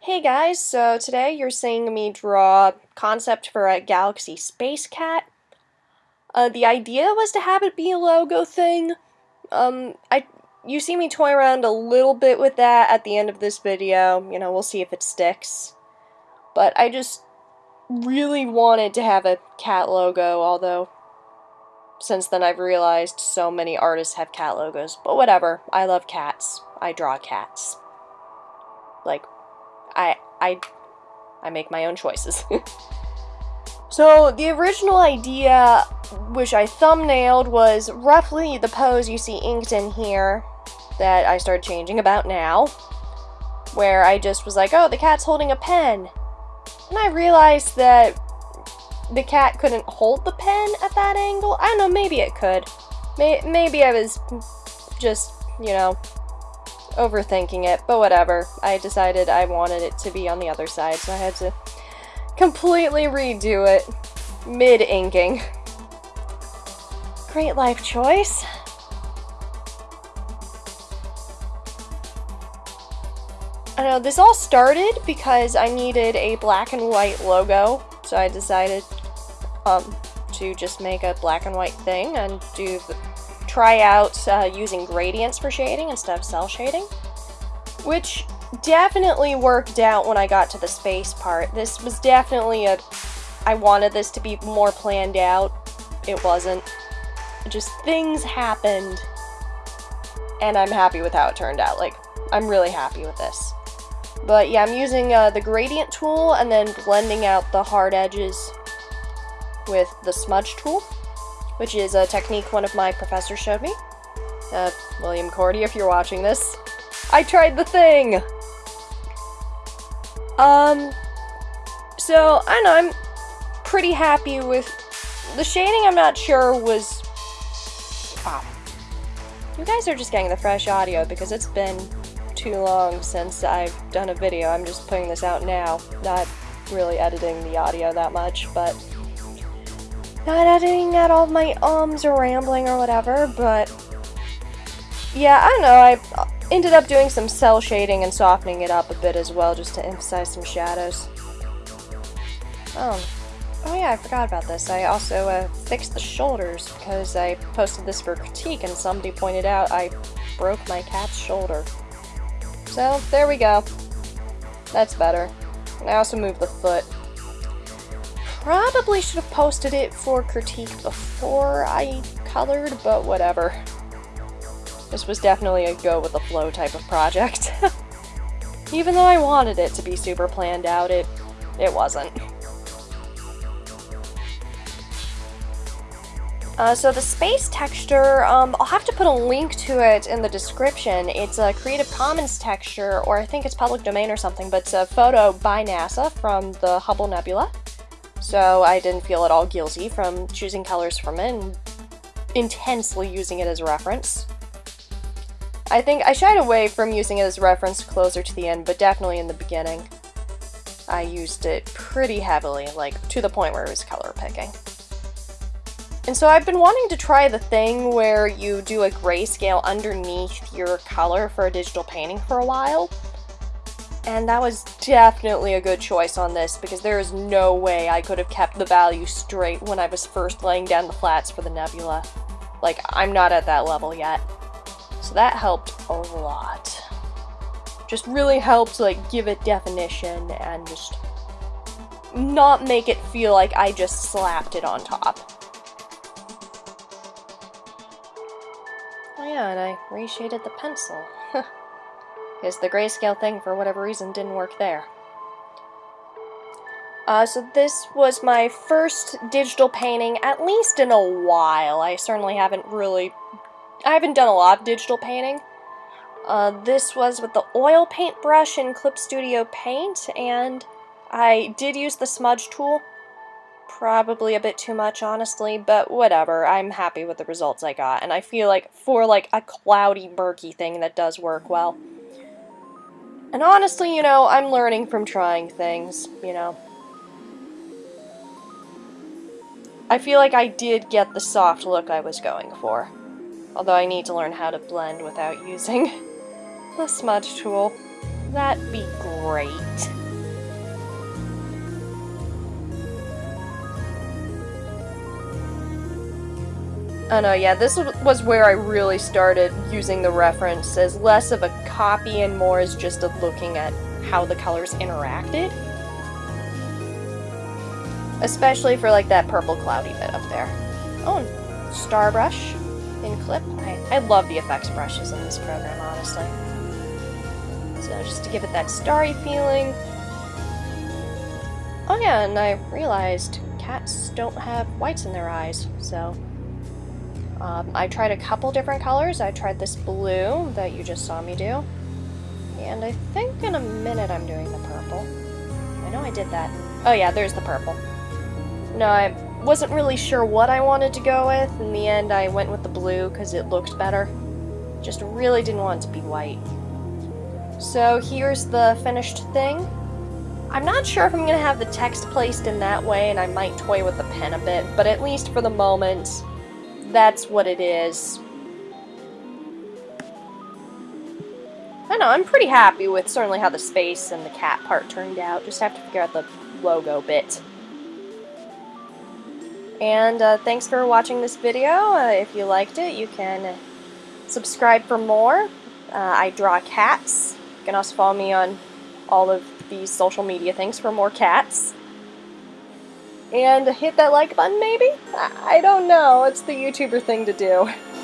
Hey guys, so today you're seeing me draw concept for a Galaxy Space Cat. Uh, the idea was to have it be a logo thing. Um, I you see me toy around a little bit with that at the end of this video. You know, we'll see if it sticks. But I just really wanted to have a cat logo, although since then I've realized so many artists have cat logos. But whatever, I love cats. I draw cats. Like, I I I make my own choices. so the original idea, which I thumbnailed, was roughly the pose you see inked in here that I started changing about now, where I just was like, oh, the cat's holding a pen. And I realized that the cat couldn't hold the pen at that angle. I don't know, maybe it could. May maybe I was just, you know, overthinking it, but whatever. I decided I wanted it to be on the other side, so I had to completely redo it mid-inking. Great life choice. I know, this all started because I needed a black and white logo, so I decided um, to just make a black and white thing and do the try out uh, using gradients for shading instead of cel shading, which definitely worked out when I got to the space part. This was definitely a... I wanted this to be more planned out. It wasn't. Just things happened, and I'm happy with how it turned out. Like, I'm really happy with this. But yeah, I'm using uh, the gradient tool and then blending out the hard edges with the smudge tool which is a technique one of my professors showed me. Uh, William Cordy, if you're watching this. I tried the thing! Um, so, I know, I'm pretty happy with... The shading, I'm not sure, was... Wow. You guys are just getting the fresh audio because it's been too long since I've done a video. I'm just putting this out now, not really editing the audio that much, but not editing out all my ums or rambling or whatever, but yeah, I don't know, I ended up doing some cel shading and softening it up a bit as well, just to emphasize some shadows. Oh, oh yeah, I forgot about this. I also uh, fixed the shoulders because I posted this for critique and somebody pointed out I broke my cat's shoulder. So, there we go. That's better. I also moved the foot probably should have posted it for critique before I colored, but whatever. This was definitely a go with the flow type of project. Even though I wanted it to be super planned out, it, it wasn't. Uh, so the space texture, um, I'll have to put a link to it in the description. It's a Creative Commons texture, or I think it's public domain or something, but it's a photo by NASA from the Hubble Nebula. So I didn't feel at all guilty from choosing colors from it and intensely using it as a reference. I think I shied away from using it as a reference closer to the end, but definitely in the beginning. I used it pretty heavily, like to the point where it was color picking. And so I've been wanting to try the thing where you do a grayscale underneath your color for a digital painting for a while, and that was definitely a good choice on this, because there is no way I could have kept the value straight when I was first laying down the flats for the nebula. Like, I'm not at that level yet. So that helped a lot. Just really helped, like, give it definition and just not make it feel like I just slapped it on top. Oh yeah, and I reshaded the pencil because the grayscale thing, for whatever reason, didn't work there. Uh, so this was my first digital painting, at least in a while. I certainly haven't really... I haven't done a lot of digital painting. Uh, this was with the oil paint brush in Clip Studio Paint, and I did use the smudge tool. Probably a bit too much, honestly, but whatever. I'm happy with the results I got, and I feel like for like a cloudy, murky thing that does work well. And honestly, you know, I'm learning from trying things, you know. I feel like I did get the soft look I was going for. Although I need to learn how to blend without using the smudge tool. That'd be great. Oh no, yeah, this was where I really started using the reference as less of a copy and more as just a looking at how the colors interacted. Especially for like that purple cloudy bit up there. Oh, star brush in clip. I, I love the effects brushes in this program, honestly. So just to give it that starry feeling. Oh yeah, and I realized cats don't have whites in their eyes, so um, I tried a couple different colors. I tried this blue that you just saw me do. And I think in a minute I'm doing the purple. I know I did that. Oh yeah, there's the purple. No, I wasn't really sure what I wanted to go with. In the end, I went with the blue because it looked better. Just really didn't want it to be white. So here's the finished thing. I'm not sure if I'm going to have the text placed in that way, and I might toy with the pen a bit, but at least for the moment, that's what it is. I know, I'm pretty happy with certainly how the space and the cat part turned out. Just have to figure out the logo bit. And uh, thanks for watching this video. Uh, if you liked it, you can subscribe for more. Uh, I draw cats. You can also follow me on all of these social media things for more cats and hit that like button maybe? I don't know, it's the YouTuber thing to do.